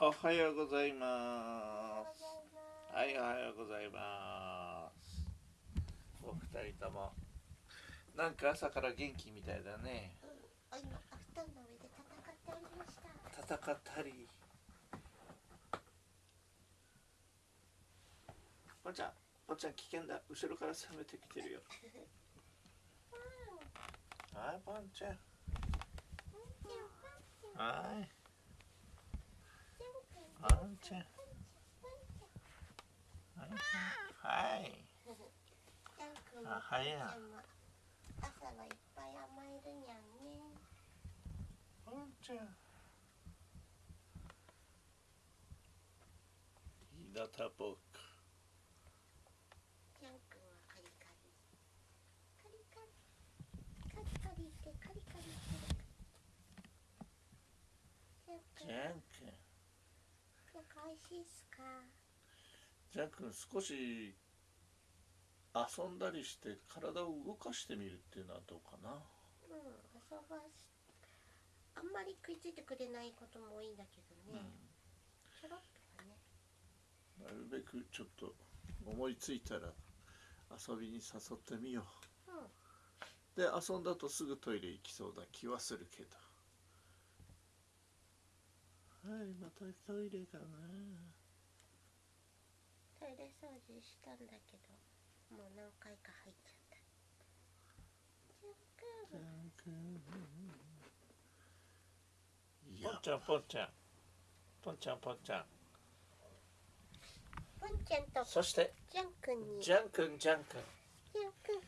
おはようございます。はい、おはようございます。お二人とも。なんか朝から元気みたいだね。戦っておりました戦ったり。ポンちゃん、ポンちゃん危険だ。後ろから攻めてきてるよ。はい、ポンちゃん。はい。ポンちゃん。はい。はい。あはや朝はいっぱい甘えるにゃんねポンちゃん。ひなたぼっく。ジャン君はカリカリってカリカリャン君ジャン君。ジャン君美味しいっすか？ジャ少し遊んだりして体を動かしてみるっていうのはどうかな？うん遊ばしあんまり食いついてくれないことも多いんだけどね、ちょろっとはねなるべくちょっと思いついたら遊びに誘ってみようんう。で遊んだとすぐトイレ行きそうな気はするけど。はい、またトイレかな。トイレ掃除したんだけどもう何回か入っちゃった。ジャン君いやポンちゃんポンちゃん。ポンちゃんポンちゃん。ポンちゃんとそしてジャン君に。ジャン君ジャン君。ジャン君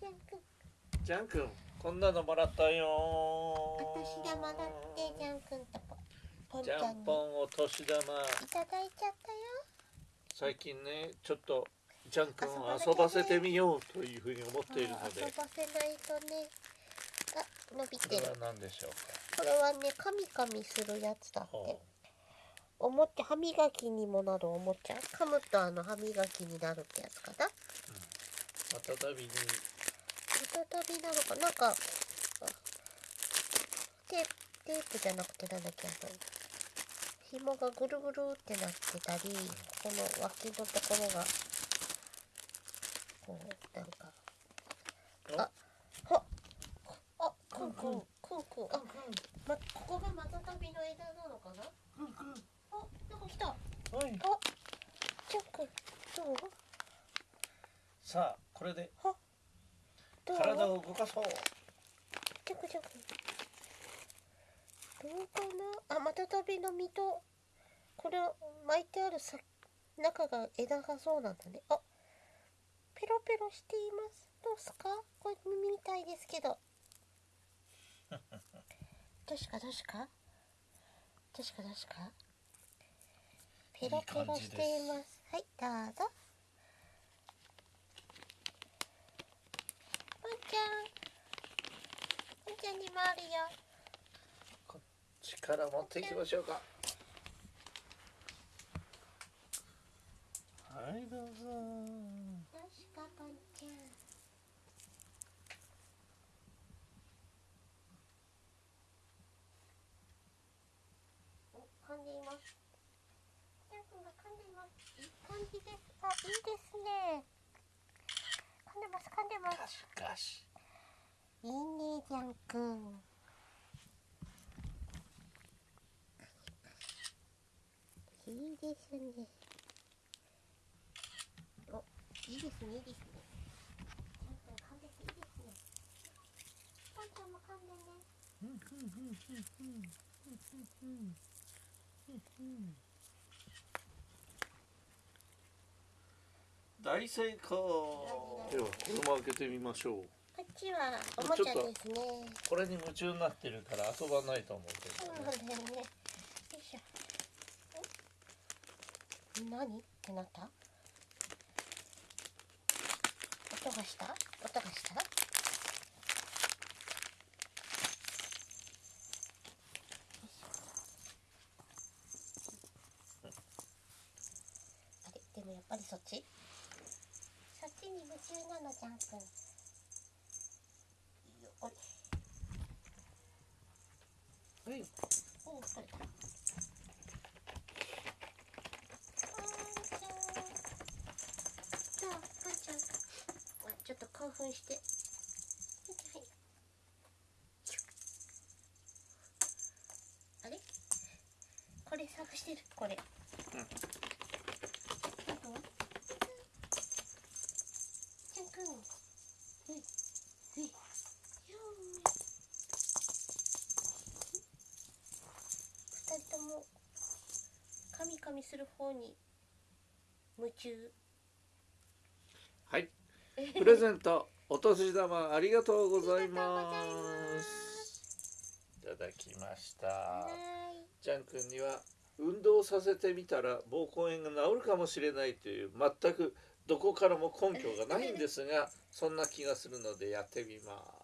ジャン君。ジャン君こんなのもらったよお年玉だってジャン君とポポンちジゃんに。ャンポンお年玉。いただいちゃったよ。最近ねちょっとジャン君を遊ばせてみようというふうに思っているので。遊ばせないとね。あ伸びこてる。れは何でしょうこれはねカミカミするやつだかって。おもちゃ歯磨きにもなるおもちゃ噛むとあの歯磨きになるってやつかな？またたびに。再びなのか。なんかあテープテープじゃなくてなんだっけあの紐がぐるぐるってなってたりこの脇のところがこうなんかあはあくんくんくんくんあまここがまたたびの枝なのかな？あなんか来た。あはい。ジャン君どう？さあこれで体を動かそう。ジャクジャクどうかな？あまたたびの実とこれ巻いてあるさ中が枝がそうなんだね。あペロペロしています。どうすか？これ耳みたいですけど。どうしか？どうしか？どうしか？どうしか？ペロペロしています。はいどうぞ。ワンちゃん。ワンちゃんにもあるよ力持っていきましょうか。はいどうぞ。どうしかポンちゃんお噛んでいますジャン君が噛んでいますいい感じですあいいですね噛んでます噛んでますシガシいいねジャン君いいですねおいいですねいいですねジャン君噛んでていいですねポンちゃんも噛んでね大成功。ではこれも開けてみましょう。こっちはおもちゃですね。これに夢中になってるから遊ばないと思うけそうどね。なんだよね。よいしょ。お何？ってなった音がした音がしたあれでもやっぱりそっちそっちに夢中なのジャン君よあれはいおお取れたして。はいあれ？これ探してるこれ。うん。あとはちゃん。くん。はいはいよーい二人ともカミカミする方に夢中はいプレゼントお年玉ありがとうございます。いただきました。ジャン君には運動させてみたら膀胱炎が治るかもしれないという全くどこからも根拠がないんですがそんな気がするのでやってみます